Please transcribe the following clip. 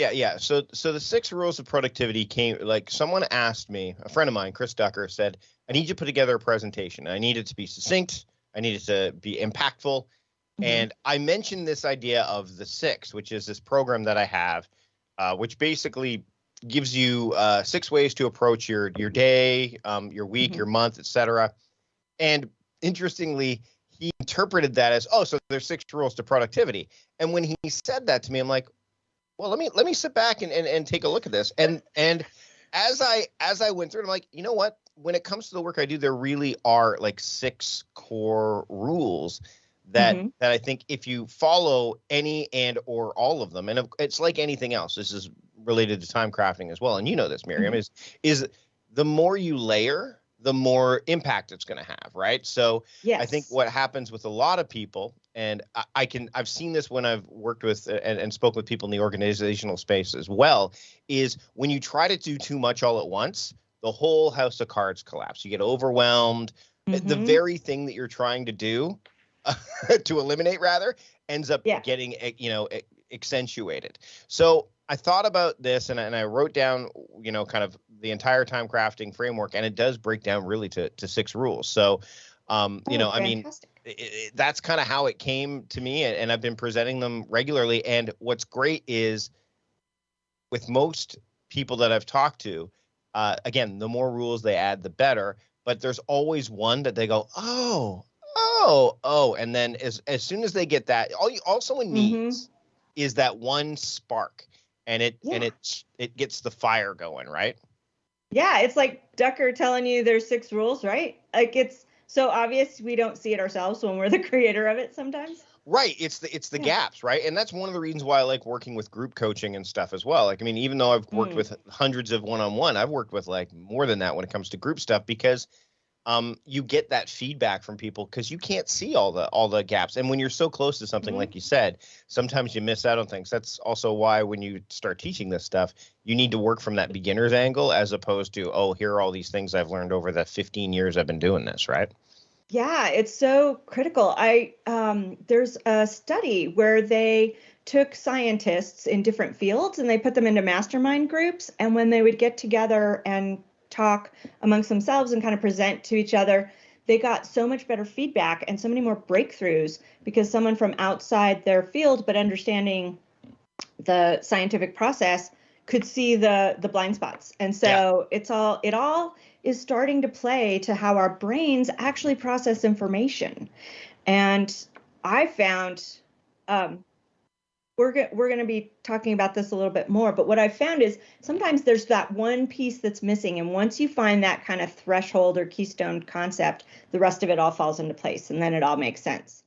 Yeah, yeah. So so the six rules of productivity came like someone asked me, a friend of mine, Chris Ducker, said, I need you to put together a presentation. I need it to be succinct, I need it to be impactful. Mm-hmm. And I mentioned this idea of the six, which is this program that I have, uh, which basically gives you uh, six ways to approach your your day, um, your week, mm-hmm. your month, etc. And interestingly, he interpreted that as, oh, so there's six rules to productivity. And when he said that to me, I'm like, well, let me let me sit back and, and, and take a look at this. And and as I as I went through it, I'm like, you know what? When it comes to the work I do, there really are like six core rules that mm-hmm. that I think if you follow any and or all of them, and it's like anything else. This is related to time crafting as well, and you know this, Miriam, mm-hmm. is is the more you layer, the more impact it's going to have, right? So yes. I think what happens with a lot of people, and I, I can I've seen this when I've worked with and, and spoke with people in the organizational space as well, is when you try to do too much all at once, the whole house of cards collapse. You get overwhelmed. Mm-hmm. The very thing that you're trying to do to eliminate rather ends up yeah. getting eh, you know accentuated. So I thought about this and, and I wrote down, you know, kind of the entire time crafting framework, and it does break down really to, to six rules. So, um, you oh, know, fantastic. I mean, it, it, that's kind of how it came to me, and, and I've been presenting them regularly. And what's great is with most people that I've talked to, uh, again, the more rules they add, the better. But there's always one that they go, oh, oh, oh, and then as as soon as they get that, all you, all someone mm-hmm. needs mm-hmm. is that one spark and it yeah. and it it gets the fire going, right? Yeah, it's like Ducker telling you there's six rules, right? Like it's so obvious we don't see it ourselves when we're the creator of it sometimes. Right. It's the it's the yeah. gaps, right? And that's one of the reasons why I like working with group coaching and stuff as well. Like I mean, even though I've worked mm. with hundreds of one-on-one, I've worked with like more than that when it comes to group stuff because um, you get that feedback from people because you can't see all the all the gaps. And when you're so close to something, mm-hmm. like you said, sometimes you miss out on things. That's also why when you start teaching this stuff, you need to work from that beginner's angle as opposed to, oh, here are all these things I've learned over the 15 years I've been doing this, right? Yeah, it's so critical. I um, there's a study where they took scientists in different fields and they put them into mastermind groups, and when they would get together and talk amongst themselves and kind of present to each other, they got so much better feedback and so many more breakthroughs because someone from outside their field but understanding the scientific process could see the the blind spots. And so yeah. it's all it all is starting to play to how our brains actually process information. And I found um, we're go- we're going to be talking about this a little bit more but what i've found is sometimes there's that one piece that's missing and once you find that kind of threshold or keystone concept the rest of it all falls into place and then it all makes sense